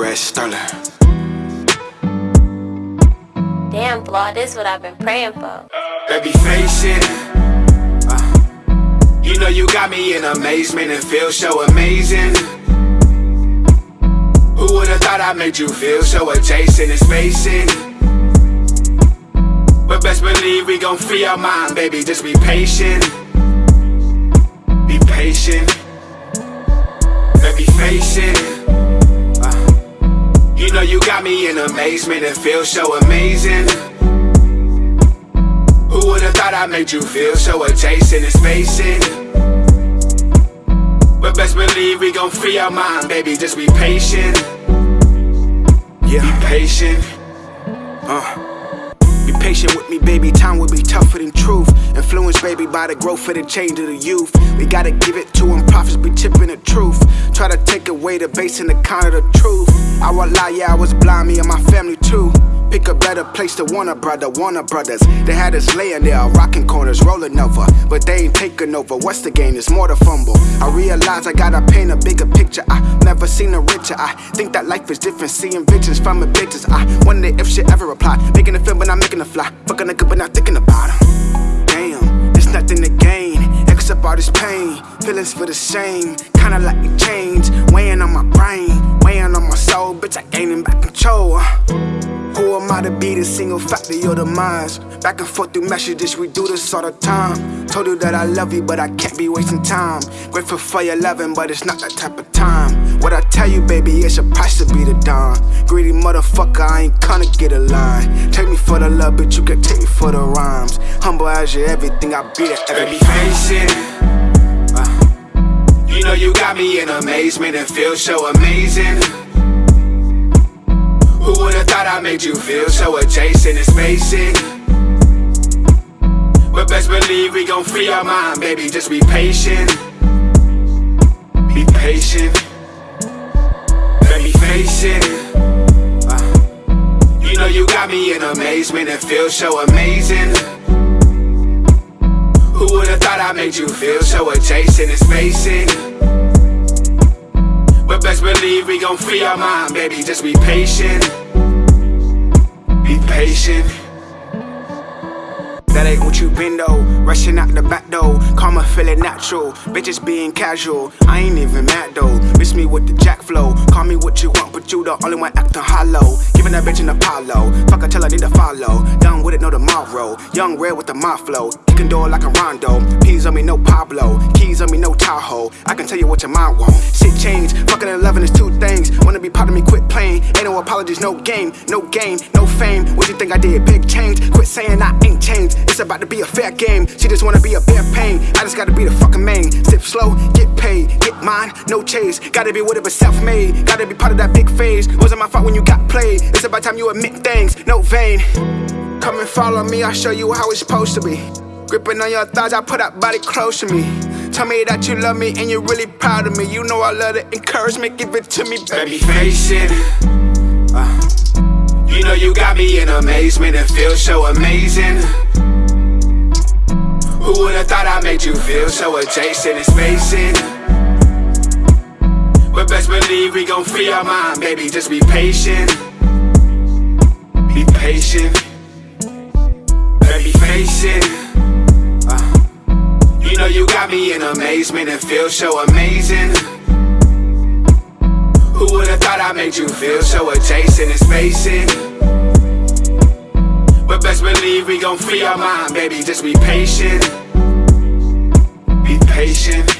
Red Sterling. Damn, Flaw, this what I've been praying for. Baby, face it. Uh, you know you got me in amazement and feel so amazing. Who would've thought I made you feel so adjacent and spacing? But best believe we gon' free our mind, baby, just be patient. Be patient. Baby, face it. Amazement and feel so amazing. Who would've thought I made you feel so adjacent and spacing? But best believe we gon' free our mind, baby, just be patient. Yeah, be patient. Uh. Patient with me, baby. Time will be tougher than truth. Influenced, baby, by the growth of the change of the youth. We gotta give it to them. Prophets be tipping the truth. Try to take away the base and the kind of the truth. I will lie, yeah, I was blind, me and my family too. Pick a better place to want a brother, Warner Brothers. They had us laying there, rocking corners, rolling over. But they ain't taking over. What's the game? It's more to fumble. I realize I gotta paint a bigger picture. I never seen a richer. I think that life is different, seeing visions from a bitches. I wonder if she ever apply. Making a film, but not making a fly. Fucking a good, but not thinking about him. Damn, there's nothing to gain except all this pain. Feelings for the same, kinda like change. Weighing on my brain, be the single factor of the minds? Back and forth through messages, we do this all the time. Told you that I love you, but I can't be wasting time. Grateful for your loving, but it's not that type of time. What I tell you, baby, it's a price to be the dawn. Greedy motherfucker, I ain't gonna get a line. Take me for the love, but you can take me for the rhymes. Humble as you, everything I be there. Baby, face it. You know you got me in amazement and feel so amazing. Who would've thought I made you feel so adjacent and spacing? But best believe we gon' free our mind, baby, just be patient. Be patient. Baby, face it. Uh, you know you got me in amazement and feel so amazing. Who would've thought I made you feel so adjacent and spacing? Best believe we gon' free our mind, baby, just be patient. Be patient. That ain't what you been though. Rushing out the back door. Karma feeling natural. Bitches being casual. I ain't even mad though. Miss me with the jack flow. Call me what you want, but you the only one acting hollow. Giving that bitch an Apollo. Fuck her till I need to follow. Done with it, no tomorrow. Young red with the mob flow. Kicking door like a rondo. Peas on me, no Pablo. Keys on me, no Tahoe. I can tell you what your mind want. Shit change. Fucking and loving is two things. Wanna be part of me, quit playing. Ain't no apologies, no game, no game, no fame. What you think I did? Big change. Quit saying I ain't changed. It's about to be a fair game. She just wanna be a bare pain. I just gotta be the fucking main. Sip slow, get paid, get mine, no chase. Gotta be whatever self made. Gotta be part of that big phase. Wasn't my fault when you got played. It's about time you admit things, no vain. Come and follow me, I'll show you how it's supposed to be. Gripping on your thighs, I put that body close to me. Tell me that you love me and you're really proud of me. You know I love the encouragement, give it to me, baby. Baby, face it. You got me in amazement and feel so amazing. Who would've thought I made you feel so adjacent and spacing? But best believe we gon' free our mind, baby, just be patient. Be patient. Baby, face it. Uh, you know you got me in amazement and feel so amazing. Who would've thought I made you feel so adjacent and spacing? Believe we gon' free our mind, baby, just be patient. Be patient.